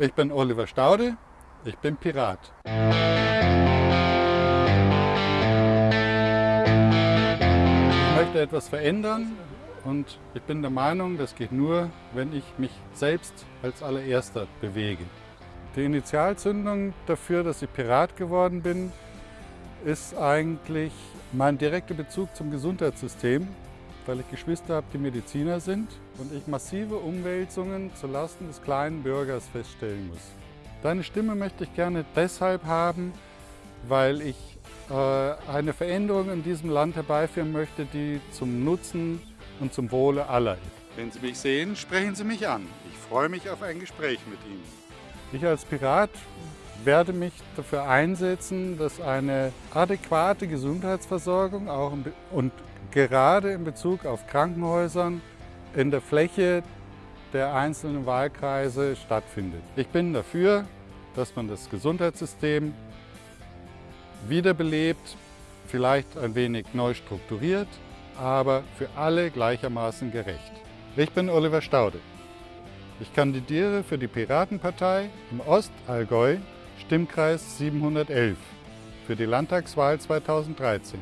Ich bin Oliver Staude, ich bin Pirat. Ich möchte etwas verändern und ich bin der Meinung, das geht nur, wenn ich mich selbst als allererster bewege. Die Initialzündung dafür, dass ich Pirat geworden bin, ist eigentlich mein direkter Bezug zum Gesundheitssystem weil ich Geschwister habe, die Mediziner sind und ich massive Umwälzungen zulasten des kleinen Bürgers feststellen muss. Deine Stimme möchte ich gerne deshalb haben, weil ich äh, eine Veränderung in diesem Land herbeiführen möchte, die zum Nutzen und zum Wohle aller ist. Wenn Sie mich sehen, sprechen Sie mich an. Ich freue mich auf ein Gespräch mit Ihnen. Ich als Pirat werde mich dafür einsetzen, dass eine adäquate Gesundheitsversorgung auch und gerade in Bezug auf Krankenhäusern in der Fläche der einzelnen Wahlkreise stattfindet. Ich bin dafür, dass man das Gesundheitssystem wiederbelebt, vielleicht ein wenig neu strukturiert, aber für alle gleichermaßen gerecht. Ich bin Oliver Staude. Ich kandidiere für die Piratenpartei im Ostallgäu, Stimmkreis 711, für die Landtagswahl 2013.